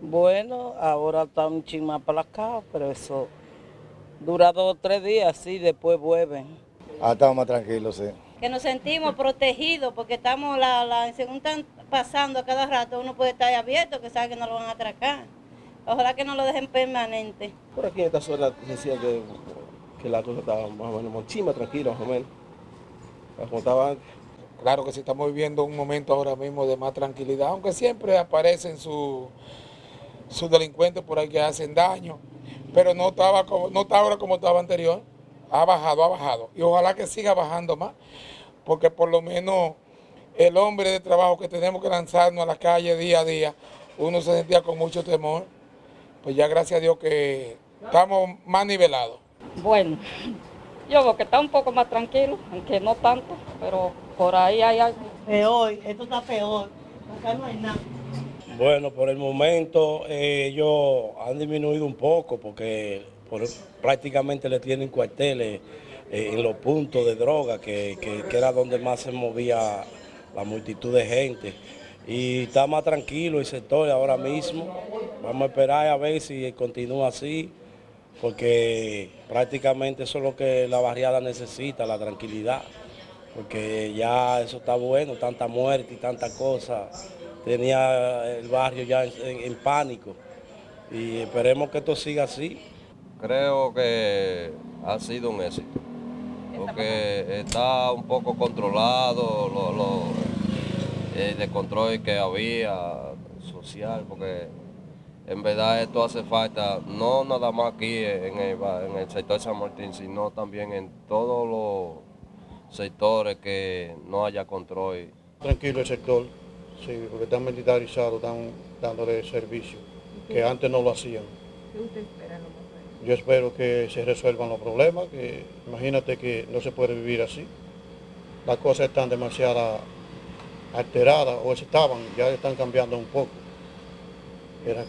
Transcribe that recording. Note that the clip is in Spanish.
Bueno, ahora está un chin más aplacado, pero eso dura dos o tres días, sí, después vuelven. Ah, estamos más tranquilos, sí. Que nos sentimos protegidos porque estamos, la, la, según están pasando a cada rato, uno puede estar abierto, que sabe que no lo van a atracar. Ojalá que no lo dejen permanente. Por aquí en esta zona decía que, que la cosa estaba más o menos muchísimo tranquila, más o menos. Como estaba antes. Claro que sí estamos viviendo un momento ahora mismo de más tranquilidad, aunque siempre aparecen sus sus delincuentes por ahí que hacen daño, pero no estaba como, no está ahora como estaba anterior. Ha bajado, ha bajado. Y ojalá que siga bajando más, porque por lo menos el hombre de trabajo que tenemos que lanzarnos a la calle día a día, uno se sentía con mucho temor. Pues ya gracias a Dios que estamos más nivelados. Bueno, yo veo que está un poco más tranquilo, aunque no tanto, pero por ahí hay algo. Peor, esto está peor, acá no hay nada. Bueno, por el momento eh, ellos han disminuido un poco porque por- prácticamente le tienen cuarteles eh, en los puntos de droga, que, que- que era donde más se movía la multitud de gente. Y está más tranquilo el sector ahora mismo. Vamos a esperar a ver si continúa así, porque prácticamente eso es lo que la barriada necesita, la tranquilidad. Porque ya eso está bueno, tanta muerte y tanta cosa. Tenía el barrio ya en, en- en pánico. Y esperemos que esto siga así. Creo que ha sido un éxito, porque está un poco controlado lo, lo- el descontrol que había social, porque en verdad esto hace falta, no nada más aquí en el, ba- en el sector de San Martín, sino también en todos los sectores que no haya control. Tranquilo el sector, sí, porque están militarizados, están dándole servicio, que antes no lo hacían. Yo espero que se resuelvan los problemas, que imagínate que no se puede vivir así. Las cosas están demasiado alteradas, o estaban, ya están cambiando un poco. Era-